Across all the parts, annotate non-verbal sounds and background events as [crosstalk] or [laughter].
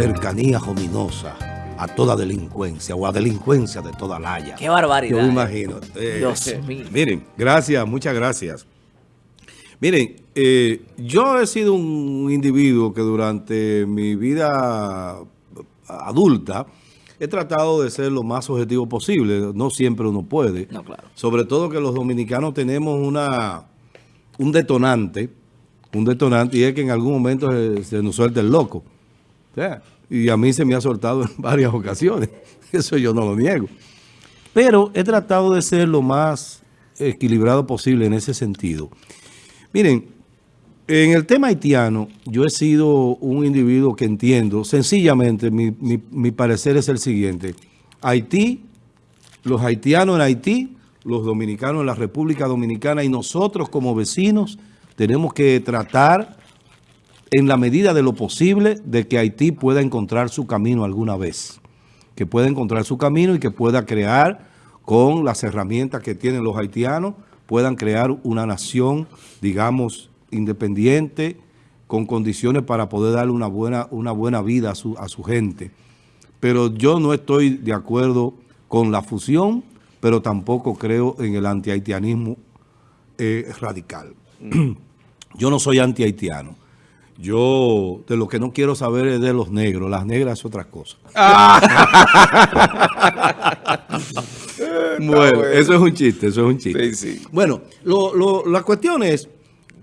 cercanía ominosa a toda delincuencia o a delincuencia de toda laya. Qué barbaridad. Yo me imagino. Eh, Dios mío. Miren, gracias, muchas gracias. Miren, eh, yo he sido un individuo que durante mi vida adulta he tratado de ser lo más objetivo posible. No siempre uno puede. No, claro. Sobre todo que los dominicanos tenemos una un detonante, un detonante, y es que en algún momento se, se nos suelta el loco. Sea, y a mí se me ha soltado [laughs] en varias ocasiones. [laughs] Eso yo no lo niego. Pero he tratado de ser lo más equilibrado posible en ese sentido. Miren, en el tema haitiano, yo he sido un individuo que entiendo, sencillamente, mi, mi, mi parecer es el siguiente. Haití, los haitianos en Haití, los dominicanos en la República Dominicana y nosotros como vecinos tenemos que tratar en la medida de lo posible de que Haití pueda encontrar su camino alguna vez. Que pueda encontrar su camino y que pueda crear con las herramientas que tienen los haitianos, puedan crear una nación, digamos, independiente, con condiciones para poder darle una buena, una buena vida a su, a su gente. Pero yo no estoy de acuerdo con la fusión, pero tampoco creo en el antihaitianismo eh, radical. [clears throat] yo no soy antihaitiano. Yo de lo que no quiero saber es de los negros. Las negras es otra cosa. [laughs] bueno, bueno, eso es un chiste, eso es un chiste. Sí, sí. Bueno, lo, lo, la cuestión es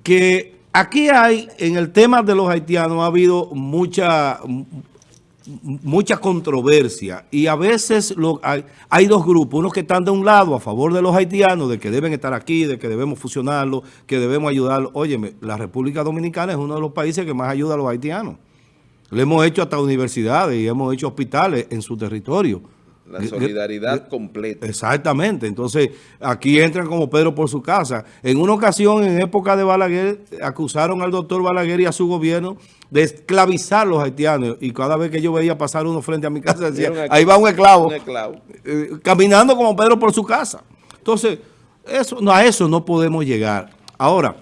que aquí hay, en el tema de los haitianos, ha habido mucha, mucha controversia y a veces lo, hay, hay, dos grupos, unos que están de un lado a favor de los haitianos, de que deben estar aquí, de que debemos fusionarlos, que debemos ayudarlos. Óyeme, la República Dominicana es uno de los países que más ayuda a los haitianos. Le hemos hecho hasta universidades y hemos hecho hospitales en su territorio. La solidaridad completa. Exactamente. Entonces, aquí entran como Pedro por su casa. En una ocasión, en época de Balaguer, acusaron al doctor Balaguer y a su gobierno de esclavizar a los haitianos. Y cada vez que yo veía pasar uno frente a mi casa, decía, ahí va un esclavo. Un esclavo. Eh, caminando como Pedro por su casa. Entonces, eso, no, a eso no podemos llegar. Ahora,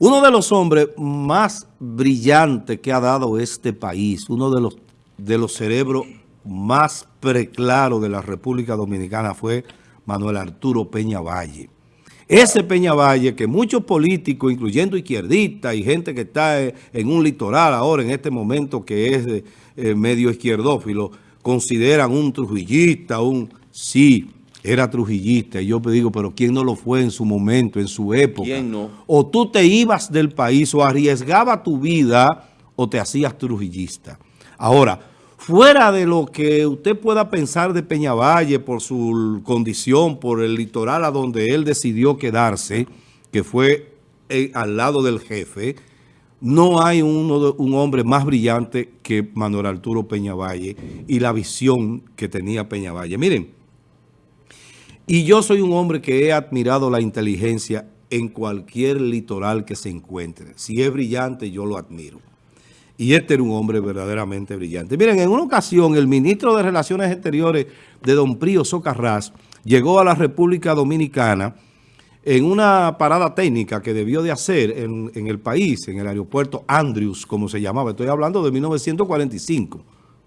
uno de los hombres más brillantes que ha dado este país, uno de los, de los cerebros más preclaro de la República Dominicana fue Manuel Arturo Peña Valle. Ese Peña Valle que muchos políticos, incluyendo izquierdistas y gente que está en un litoral ahora en este momento que es eh, medio izquierdófilo, consideran un trujillista, un... Sí, era trujillista. Y yo te digo, pero ¿quién no lo fue en su momento, en su época? ¿Quién no? O tú te ibas del país o arriesgaba tu vida o te hacías trujillista. Ahora, fuera de lo que usted pueda pensar de Peñavalle por su condición, por el litoral a donde él decidió quedarse, que fue eh, al lado del jefe, no hay uno, un hombre más brillante que Manuel Arturo Peñavalle y la visión que tenía Peñavalle. Miren, y yo soy un hombre que he admirado la inteligencia en cualquier litoral que se encuentre. Si es brillante, yo lo admiro. Y este era un hombre verdaderamente brillante. Miren, en una ocasión el ministro de Relaciones Exteriores de Don Prío Socarrás llegó a la República Dominicana en una parada técnica que debió de hacer en, en, el país, en el aeropuerto Andrews, como se llamaba. Estoy hablando de 1945.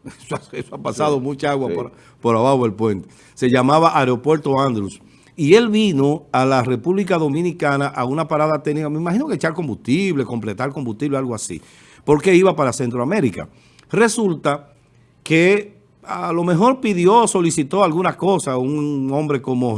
[laughs] Eso, eso ha pasado sí, mucha agua sí. por, por abajo del puente. Se llamaba Aeropuerto Andrews. Y él vino a la República Dominicana a una parada técnica, me imagino que echar combustible, completar combustible, algo así porque iba para Centroamérica. Resulta que a lo mejor pidió, solicitó alguna cosa, un hombre como,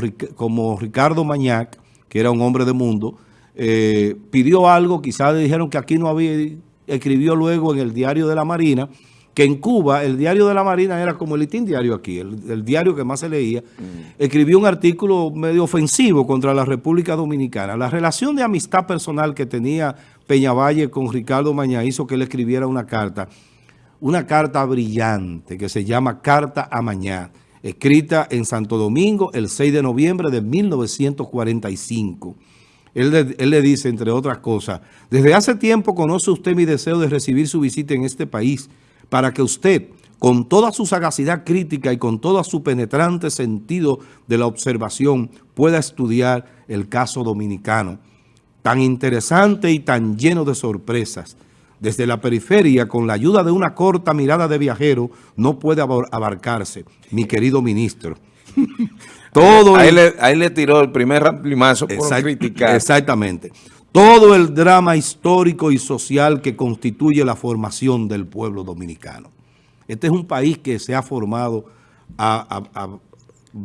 Ricardo Mañac, que era un hombre de mundo, eh, pidió algo, quizás le dijeron que aquí no había, escribió luego en el diario de la Marina, que en Cuba el diario de la Marina era como el litín diario aquí, el, el, diario que más se leía, mm. escribió un artículo medio ofensivo contra la República Dominicana. La relación de amistad personal que tenía Peñavalle con Ricardo Mañá hizo que él escribiera una carta, una carta brillante que se llama Carta a Mañá, escrita en Santo Domingo el 6 de noviembre de 1945. Él, él, le dice, entre otras cosas, desde hace tiempo conoce usted mi deseo de recibir su visita en este país, para que usted, con toda su sagacidad crítica y con todo su penetrante sentido de la observación, pueda estudiar el caso dominicano, tan interesante y tan lleno de sorpresas, desde la periferia, con la ayuda de una corta mirada de viajero, no puede abarcarse, mi querido ministro. [laughs] Todo ahí, le, tiró el primer ramplimazo por criticar. Exactamente. Todo el drama histórico y social que constituye la formación del pueblo dominicano. Este es un país que se ha formado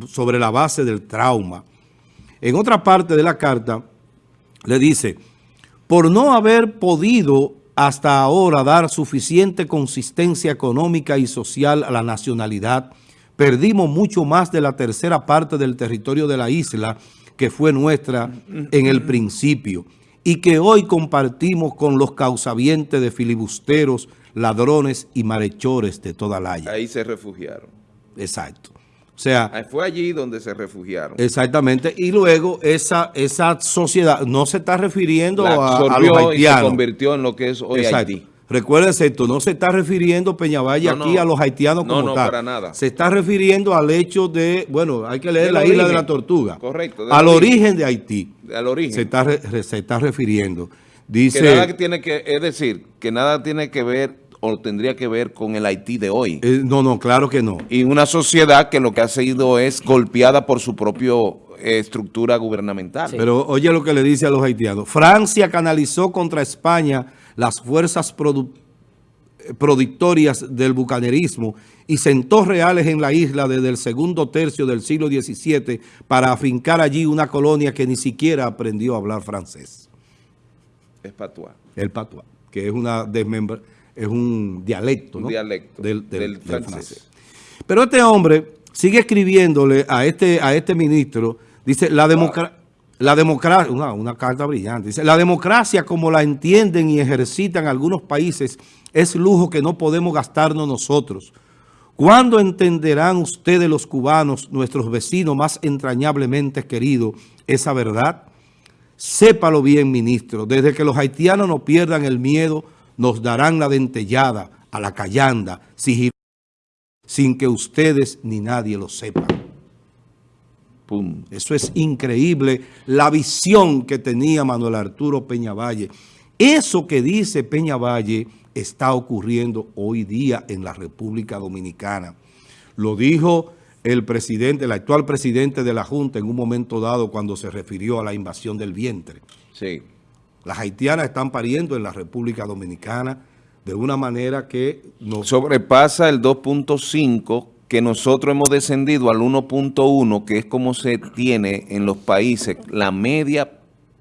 sobre la base del trauma. En otra parte de la carta le dice, por no haber podido hasta ahora dar suficiente consistencia económica y social a la nacionalidad, perdimos mucho más de la tercera parte del territorio de la isla que fue nuestra en el principio y que hoy compartimos con los causavientes de filibusteros, ladrones y malhechores de toda la haya. Ahí se refugiaron. Exacto. O sea, fue allí donde se refugiaron. Exactamente. Y luego esa, esa sociedad no se está refiriendo a, los haitianos. Y se convirtió en lo que es hoy Haití. Recuérdense esto, no se está refiriendo Peñavalle aquí a los haitianos como no, no, para nada. Se está refiriendo al hecho de, bueno, hay que leer la isla de la tortuga. Correcto. Al origen. de Haití. Al origen. Se está, se está refiriendo. Dice, que nada tiene que, es decir, que nada tiene que ver o tendría que ver con el Haití de hoy. Eh, no, no, claro que no. Y una sociedad que lo que ha sido es golpeada por su propia eh, estructura gubernamental. Pero oye lo que le dice a los haitianos. Francia canalizó contra España las fuerzas productorias del bucanerismo y sentó reales en la isla desde el segundo tercio del siglo XVII para afincar allí una colonia que ni siquiera aprendió a hablar francés. Es patuá. El patuá, que es, una es un dialecto, ¿no? dialecto del, francés. Pero este hombre sigue escribiéndole a este, a este ministro, dice, la democracia... La democracia, una, carta brillante, la democracia como la entienden y ejercitan algunos países es lujo que no podemos gastarnos nosotros. ¿Cuándo entenderán ustedes los cubanos, nuestros vecinos más entrañablemente queridos, esa verdad? Sépalo bien, ministro, desde que los haitianos no pierdan el miedo, nos darán la dentellada, a la callanda, sin que ustedes ni nadie lo sepan. Eso es increíble, la visión que tenía Manuel Arturo Peñavalle. Eso que dice Peñavalle está ocurriendo hoy día en la República Dominicana. Lo dijo el presidente, el actual presidente de la Junta en un momento dado cuando se refirió a la invasión del vientre. Sí. Las haitianas están pariendo en la República Dominicana de una manera que nos... Sobrepasa el 2.5 que nosotros hemos descendido al 1.1, que es como se tiene en los países la media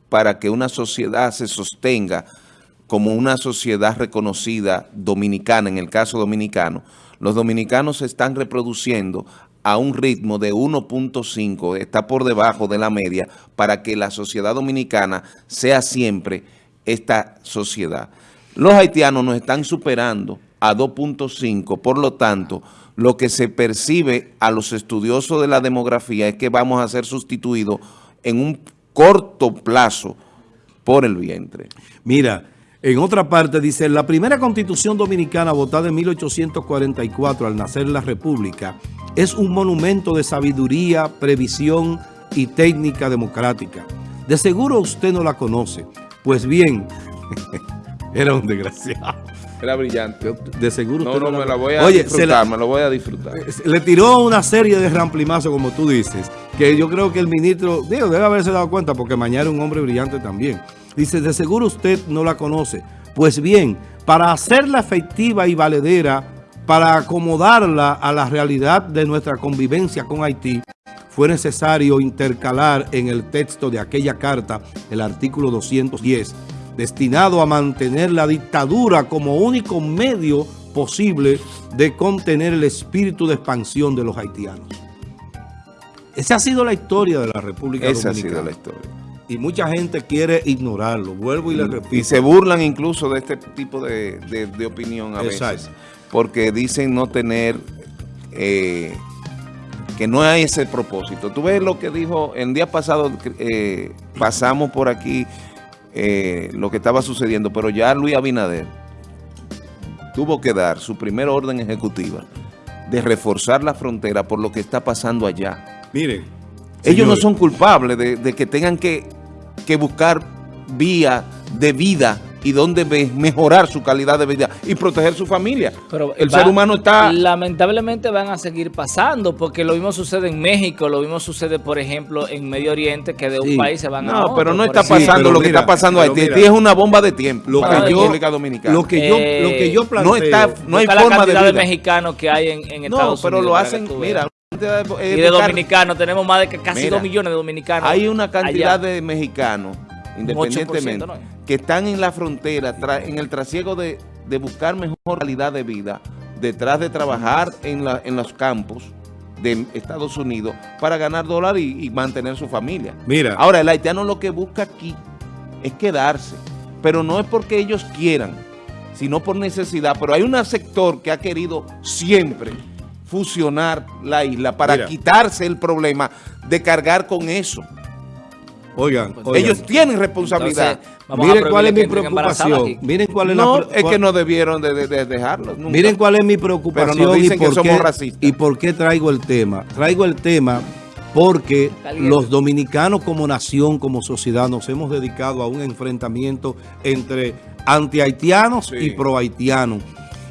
para que una sociedad se sostenga como una sociedad reconocida dominicana, en el caso dominicano, los dominicanos se están reproduciendo a un ritmo de 1.5, está por debajo de la media, para que la sociedad dominicana sea siempre esta sociedad. Los haitianos nos están superando a 2.5, por lo tanto, lo que se percibe a los estudiosos de la demografía es que vamos a ser sustituidos en un corto plazo por el vientre. Mira, en otra parte dice, la primera constitución dominicana votada en 1844 al nacer la república es un monumento de sabiduría, previsión y técnica democrática. De seguro usted no la conoce. Pues bien, [laughs] era un desgraciado. Era brillante. De seguro no, no, me la voy a disfrutar, me lo voy a disfrutar. Le tiró una serie de ramplimazos, como tú dices, que yo creo que el ministro, digo, debe haberse dado cuenta, porque mañana era un hombre brillante también. Dice, de seguro usted no la conoce. Pues bien, para hacerla efectiva y valedera, para acomodarla a la realidad de nuestra convivencia con Haití, fue necesario intercalar en el texto de aquella carta el artículo 210, destinado a mantener la dictadura como único medio posible de contener el espíritu de expansión de los haitianos. Esa ha sido la historia de la República Esa Dominicana. ha sido la historia. Y mucha gente quiere ignorarlo. Vuelvo y le repito. Y se burlan incluso de este tipo de, opinión a veces. Porque dicen no tener... Eh, que no hay ese propósito. Tú ves lo que dijo, el día pasado eh, pasamos por aquí eh, lo que estaba sucediendo, pero ya Luis Abinader tuvo que dar su primera orden ejecutiva de reforzar la frontera por lo que está pasando allá. Miren, ellos no son culpables de, que tengan que, buscar vía de vida y dónde mejorar su calidad de vida y proteger su familia. Pero el va- ser humano está... Lamentablemente van a seguir pasando, porque lo mismo sucede en México, lo mismo sucede, por ejemplo, en Medio Oriente, que de un Sí. país se van a No, pero no está pasando pero lo que está pasando pero Haití. Haití es una bomba de tiempo Lo para que yo- República Dominicana. Lo que, yo, Eh, lo que yo planteo... no está, no hay la forma cantidad de, vida. mexicanos que hay en, en no, Estados pero Unidos. lo para que hacen, mira, Y de dominicanos, tenemos más de que casi Mira, dos millones de dominicanos. Hay una cantidad allá. de mexicanos, independientemente, 8%, ¿no? que están en la frontera, en el trasiego de, de buscar mejor calidad de vida, detrás de trabajar en, la- en los campos de Estados Unidos para ganar dólares y, y mantener su familia. Mira. Ahora, el haitiano lo que busca aquí es quedarse, pero no es porque ellos quieran, sino por necesidad. Pero hay un sector que ha querido siempre fusionar la isla para Mira. quitarse el problema de cargar con eso. Oigan, Pues oigan. Ellos tienen responsabilidad. Entonces, vamos a Miren cuál es mi preocupación. Miren cuál es no, la es que no debieron de, de- de dejarlo. nunca. Miren cuál es mi Pero preocupación nos dicen y, que por somos qué, racistas. y por qué traigo el tema. Traigo el tema porque los dominicanos como nación, como sociedad, nos hemos dedicado a un enfrentamiento entre anti-haitianos Sí. y pro-haitianos.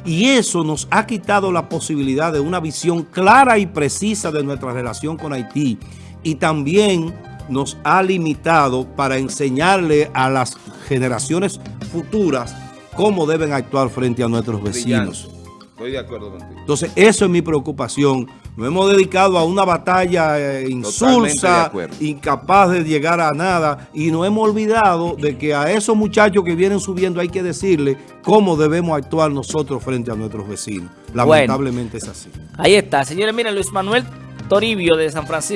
Y eso nos ha quitado la posibilidad de una visión clara y precisa de nuestra relación con Haití. Y también nos ha limitado para enseñarle a las generaciones futuras cómo deben actuar frente a nuestros vecinos. Estoy de acuerdo contigo. Entonces, eso es mi preocupación. Nos hemos dedicado a una batalla eh, de insulsa, incapaz de llegar a nada, y nos hemos olvidado de que a esos muchachos que vienen subiendo hay que decirle cómo debemos actuar nosotros frente a nuestros vecinos. Lamentablemente es así. Ahí está. Señores, miren, Luis Manuel Toribio de San Francisco.